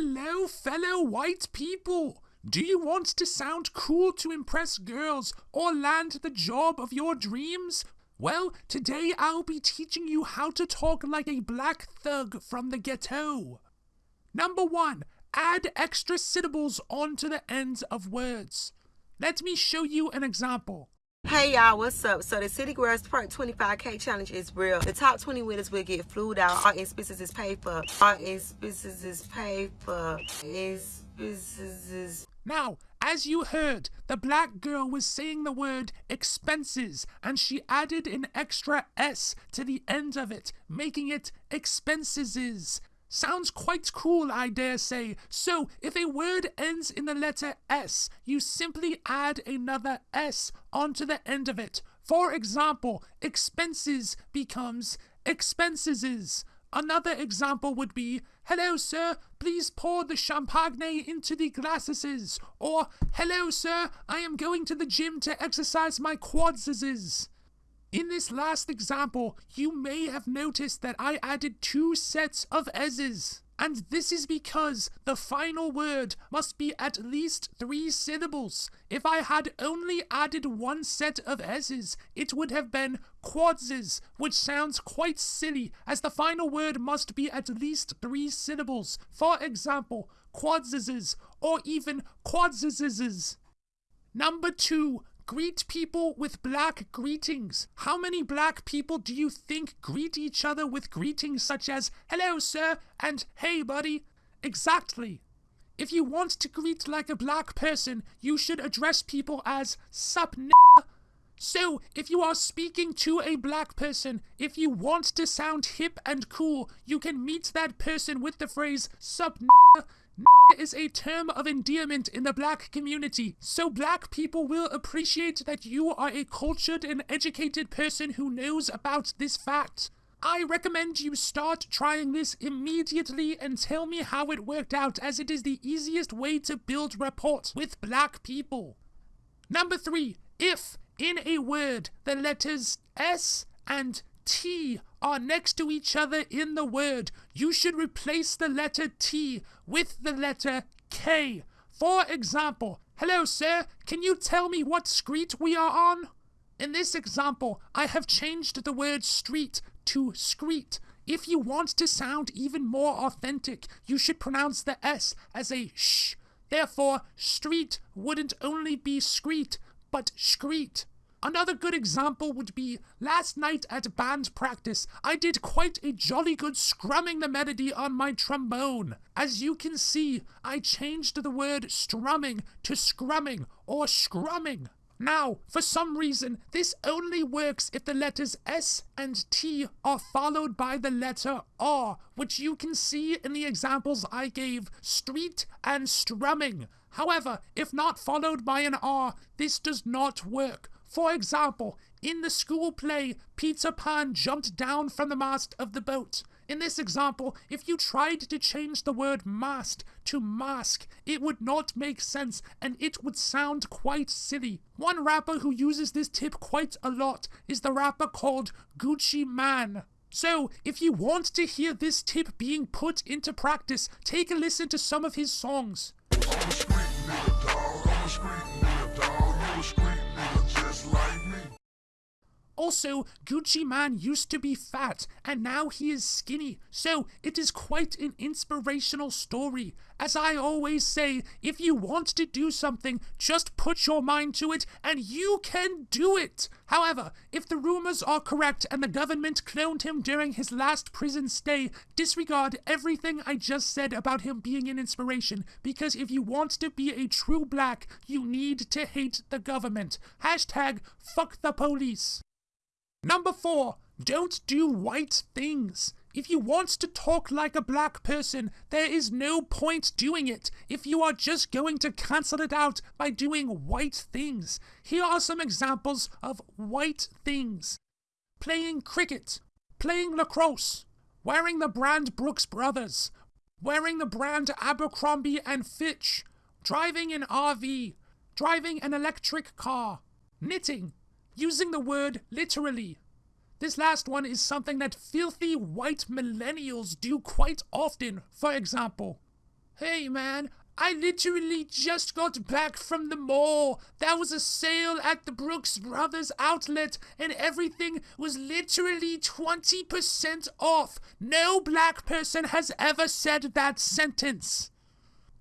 Hello, fellow white people! Do you want to sound cool to impress girls or land the job of your dreams? Well, today I'll be teaching you how to talk like a black thug from the ghetto. Number one, add extra syllables onto the ends of words. Let me show you an example. Hey y'all, what's up? So the City Girls Part 25K Challenge is real. The top 20 winners will get flued out. All expenses is paid for. All expenses is paid for. Expenses is... Now, as you heard, the black girl was saying the word expenses and she added an extra S to the end of it, making it expenses. Sounds quite cool, I dare say. So, if a word ends in the letter S, you simply add another S onto the end of it. For example, expenses becomes expenses. Another example would be, Hello, sir, please pour the champagne into the glasses. Or, Hello, sir, I am going to the gym to exercise my quadses. In this last example, you may have noticed that I added two sets of S's. And this is because the final word must be at least three syllables. If I had only added one set of S's, it would have been quadzes, which sounds quite silly, as the final word must be at least three syllables. For example, quadzes, or even quadzes. Number two, greet people with black greetings. How many black people do you think greet each other with greetings such as hello, sir, and hey, buddy? Exactly. If you want to greet like a black person, you should address people as sup n so, if you are speaking to a black person, if you want to sound hip and cool, you can meet that person with the phrase sup n is a term of endearment in the black community, so black people will appreciate that you are a cultured and educated person who knows about this fact. I recommend you start trying this immediately and tell me how it worked out, as it is the easiest way to build rapport with black people. Number three, if in a word the letters S and T are next to each other in the word, you should replace the letter T with the letter K. For example, hello sir, can you tell me what street we are on? In this example, I have changed the word street to screet. If you want to sound even more authentic, you should pronounce the S as a sh. Therefore, street wouldn't only be screet, but screet. Another good example would be last night at band practice, I did quite a jolly good scrumming the melody on my trombone. As you can see, I changed the word strumming to scrumming or scrumming. Now, for some reason, this only works if the letters S and T are followed by the letter R, which you can see in the examples I gave, street and strumming. However, if not followed by an R, this does not work. For example, in the school play, Peter Pan jumped down from the mast of the boat. In this example, if you tried to change the word mast to mask, it would not make sense and it would sound quite silly. One rapper who uses this tip quite a lot is the rapper called Gucci Mane. So, if you want to hear this tip being put into practice, take a listen to some of his songs just like also, Gucci Mane used to be fat, and now he is skinny, so it is quite an inspirational story. As I always say, if you want to do something, just put your mind to it, and you can do it! However, if the rumors are correct and the government cloned him during his last prison stay, disregard everything I just said about him being an inspiration, because if you want to be a true black, you need to hate the government. Hashtag fuck the police. Number four, don't do white things. If you want to talk like a black person, there is no point doing it if you are just going to cancel it out by doing white things. Here are some examples of white things. Playing cricket, playing lacrosse, wearing the brand Brooks Brothers, wearing the brand Abercrombie and Fitch, driving an RV, driving an electric car, knitting, using the word literally. This last one is something that filthy white millennials do quite often. For example, Hey man, I literally just got back from the mall. There was a sale at the Brooks Brothers outlet, and everything was literally 20% off. No black person has ever said that sentence.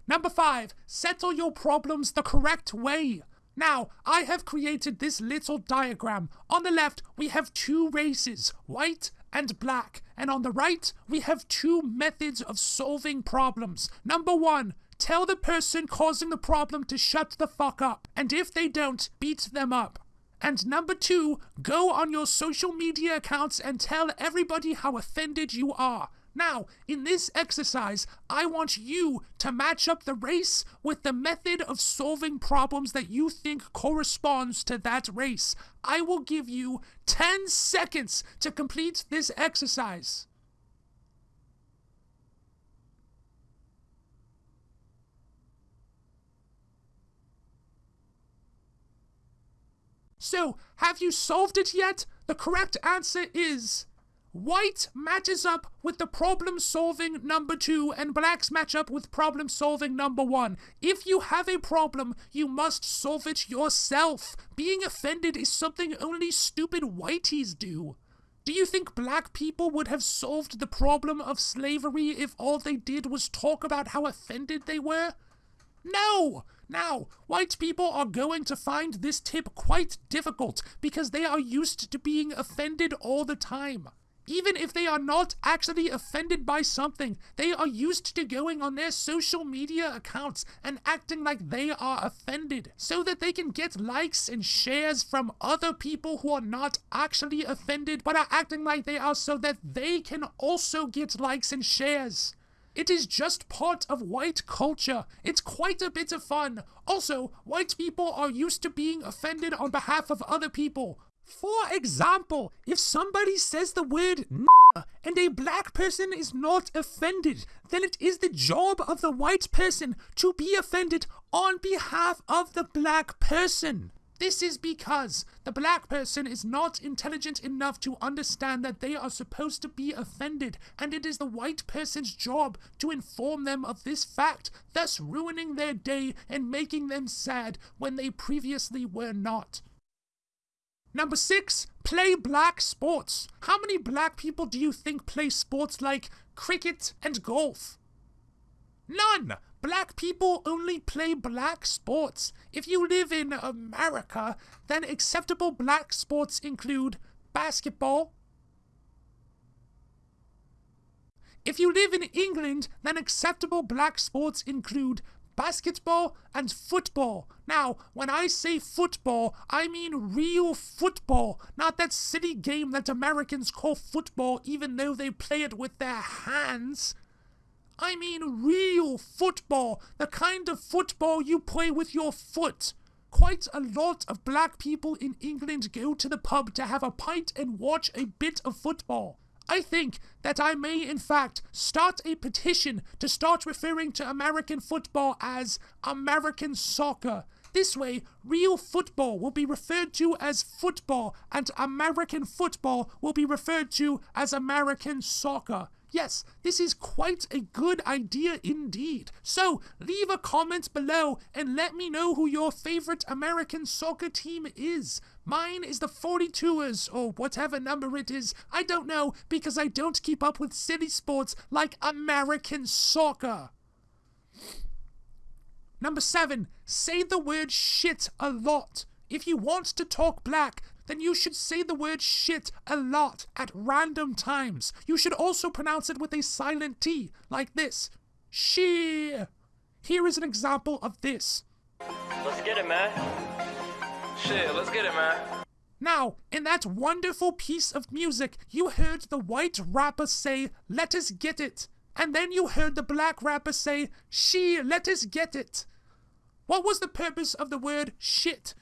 Number five, settle your problems the correct way. Now, I have created this little diagram. On the left, we have two races, white and black. And on the right, we have two methods of solving problems. Number one, tell the person causing the problem to shut the fuck up. And if they don't, beat them up. And number two, go on your social media accounts and tell everybody how offended you are. Now, in this exercise, I want you to match up the race with the method of solving problems that you think corresponds to that race. I will give you 10 seconds to complete this exercise. So, have you solved it yet? The correct answer is White matches up with the problem solving number two, and blacks match up with problem solving number one. If you have a problem, you must solve it yourself. Being offended is something only stupid whiteys do. Do you think black people would have solved the problem of slavery if all they did was talk about how offended they were? No! Now, white people are going to find this tip quite difficult because they are used to being offended all the time. Even if they are not actually offended by something, they are used to going on their social media accounts and acting like they are offended so that they can get likes and shares from other people who are not actually offended but are acting like they are so that they can also get likes and shares. It is just part of white culture. It's quite a bit of fun. Also, white people are used to being offended on behalf of other people. For example, if somebody says the word and a black person is not offended, then it is the job of the white person to be offended on behalf of the black person. This is because the black person is not intelligent enough to understand that they are supposed to be offended, and it is the white person's job to inform them of this fact, thus ruining their day and making them sad when they previously were not. Number six, play black sports. How many black people do you think play sports like cricket and golf? None! Black people only play black sports. If you live in America, then acceptable black sports include basketball. If you live in England, then acceptable black sports include basketball and football. Now, when I say football, I mean real football, not that silly game that Americans call football even though they play it with their hands. I mean real football, the kind of football you play with your foot. Quite a lot of black people in England go to the pub to have a pint and watch a bit of football. I think that I may, in fact, start a petition to start referring to American football as American soccer. This way, real football will be referred to as football, and American football will be referred to as American soccer. Yes, this is quite a good idea indeed. So, leave a comment below and let me know who your favorite American soccer team is. Mine is the 42ers, or whatever number it is. I don't know, because I don't keep up with silly sports like American soccer. Number seven, say the word shit a lot. If you want to talk black, then you should say the word shit a lot at random times. You should also pronounce it with a silent T, like this. She. Here is an example of this. Let's get it, man. Shit, let's get it, man. Now, in that wonderful piece of music, you heard the white rapper say, Let us get it. And then you heard the black rapper say, She, let us get it. What was the purpose of the word shit?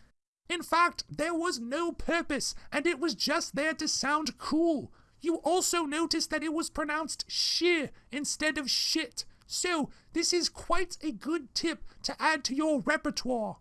In fact, there was no purpose, and it was just there to sound cool. You also noticed that it was pronounced sheer instead of shit. So, this is quite a good tip to add to your repertoire.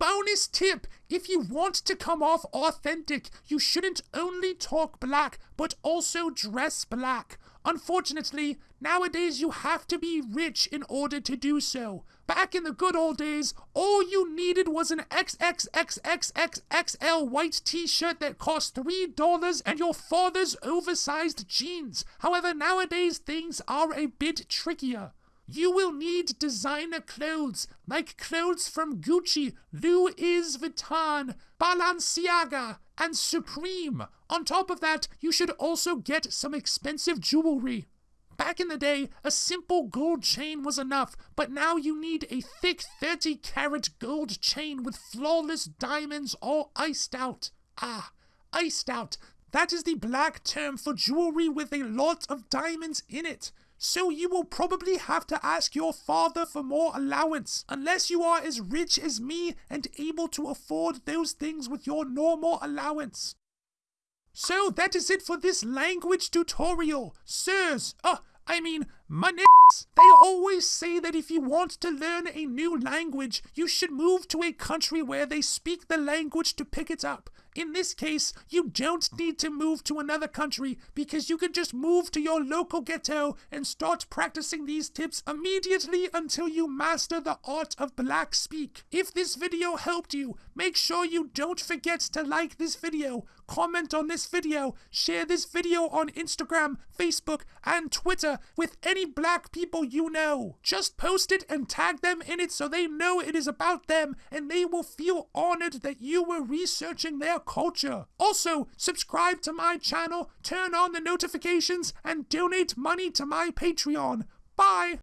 Bonus tip if you want to come off authentic, you shouldn't only talk black, but also dress black. Unfortunately, Nowadays, you have to be rich in order to do so. Back in the good old days, all you needed was an XXXXXXL white t shirt that cost $3 and your father's oversized jeans. However, nowadays things are a bit trickier. You will need designer clothes, like clothes from Gucci, Louis Vuitton, Balenciaga, and Supreme. On top of that, you should also get some expensive jewelry. Back in the day, a simple gold chain was enough, but now you need a thick 30 carat gold chain with flawless diamonds all iced out. Ah, iced out. That is the black term for jewelry with a lot of diamonds in it. So you will probably have to ask your father for more allowance, unless you are as rich as me and able to afford those things with your normal allowance. So that is it for this language tutorial. Sirs, uh, I mean, my they always say that if you want to learn a new language, you should move to a country where they speak the language to pick it up. In this case, you don't need to move to another country because you can just move to your local ghetto and start practicing these tips immediately until you master the art of black speak. If this video helped you, make sure you don't forget to like this video, comment on this video, share this video on Instagram, Facebook, and Twitter with any black people you know. Just post it and tag them in it so they know it is about them and they will feel honored that you were researching their culture. Also, subscribe to my channel, turn on the notifications, and donate money to my Patreon. Bye!